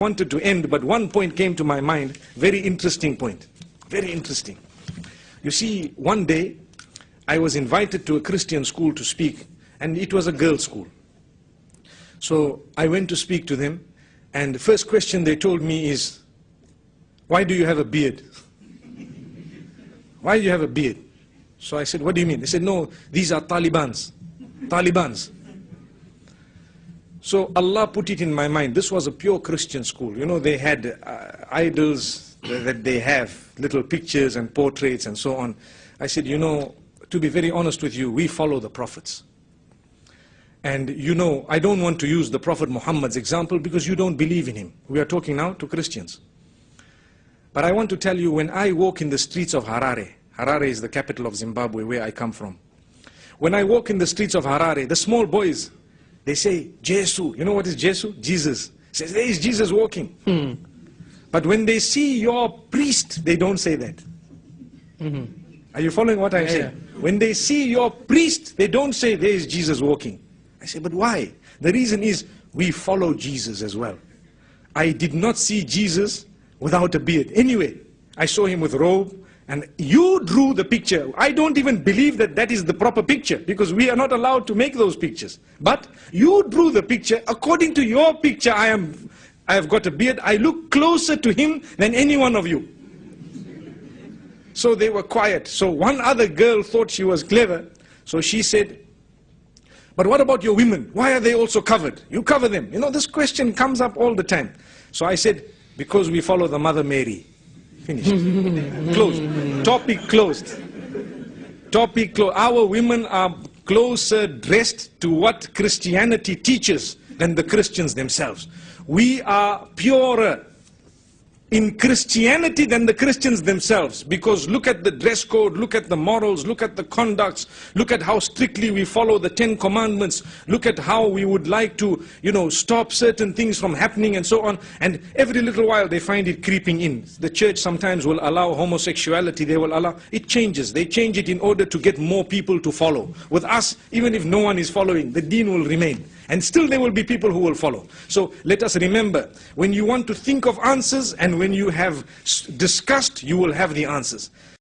wanted to end, but one point came to my mind, very interesting point. Very interesting. You see, one day I was invited to a Christian school to speak, and it was a girls' school. So I went to speak to them, and the first question they told me is, Why do you have a beard? Why do you have a beard? So I said, What do you mean? They said, No, these are Talibans. Talibans. So Allah put it in my mind. This was a pure Christian school. You know, they had uh, idols that they have, little pictures and portraits and so on. I said, you know, to be very honest with you, we follow the prophets. And you know, I don't want to use the Prophet Muhammad's example because you don't believe in him. We are talking now to Christians. But I want to tell you, when I walk in the streets of Harare, Harare is the capital of Zimbabwe, where I come from. When I walk in the streets of Harare, the small boys, they say, Jesus. You know what is Jesus? Jesus. Says, there is Jesus walking. Hmm. But when they see your priest, they don't say that. Mhm. Are you following what I'm Yeah, saying? When they see your priest, they don't say, there is Jesus walking. I say, but why? The reason is, we follow Jesus as well. I did not see Jesus without a beard. Anyway, I saw him with robe, and you drew the picture. I don't even believe that that is the proper picture, because we are not allowed to make those pictures. But you drew the picture. According to your picture, I am, I have got a beard. I look closer to him than any one of you. So they were quiet. So one other girl thought she was clever. So she said, but what about your women? Why are they also covered? You cover them. You know, this question comes up all the time. So I said, because we follow the Mother Mary. Finished. closed. Topic closed. Topic closed. Our women are closer dressed to what Christianity teaches than the Christians themselves. We are purer in Christianity than the Christians themselves. Because look at the dress code, look at the morals, look at the conducts, look at how strictly we follow the Ten Commandments, look at how we would like to, you know, stop certain things from happening and so on. And every little while they find it creeping in. The church sometimes will allow homosexuality, they will allow, it changes. They change it in order to get more people to follow. With us, even if no one is following, the deen will remain. And still there will be people who will follow. So let us remember, when you want to think of answers and when you have discussed, you will have the answers.